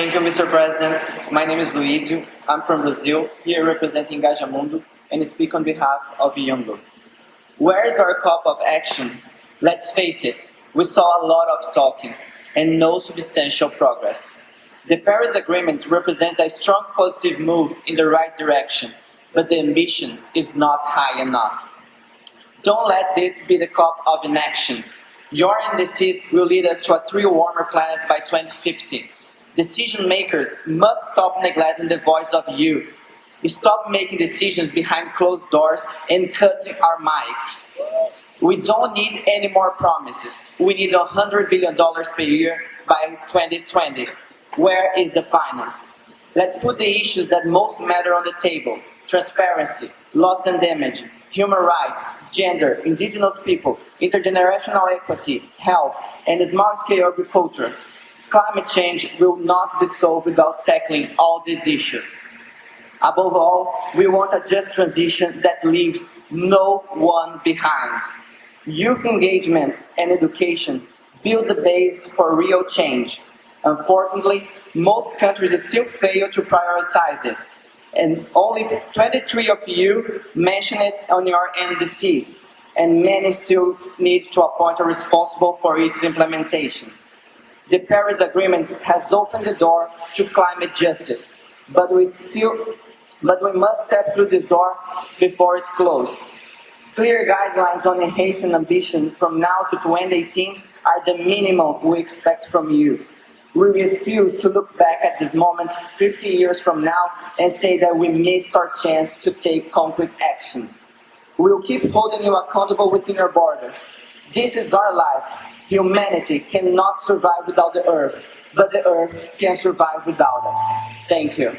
Thank you, Mr. President. My name is Luizio. I'm from Brazil, here representing Engajamundo, and speak on behalf of YOUNGO. Where is our COP of action? Let's face it, we saw a lot of talking and no substantial progress. The Paris Agreement represents a strong positive move in the right direction, but the ambition is not high enough. Don't let this be the COP of inaction. Your indecision will lead us to a three warmer planet by 2050. Decision makers must stop neglecting the voice of youth. Stop making decisions behind closed doors and cutting our mics. We don't need any more promises. We need $100 billion per year by 2020. Where is the finance? Let's put the issues that most matter on the table. Transparency, loss and damage, human rights, gender, indigenous people, intergenerational equity, health, and small-scale agriculture. Climate change will not be solved without tackling all these issues. Above all, we want a just transition that leaves no one behind. Youth engagement and education build the base for real change. Unfortunately, most countries still fail to prioritize it. And only 23 of you mention it on your NDCs, and many still need to appoint a responsible for its implementation. The Paris Agreement has opened the door to climate justice, but we still but we must step through this door before it closes. Clear guidelines on enhancing ambition from now to 2018 are the minimum we expect from you. We refuse to look back at this moment 50 years from now and say that we missed our chance to take concrete action. We will keep holding you accountable within your borders. This is our life. Humanity cannot survive without the earth, but the earth can survive without us. Thank you.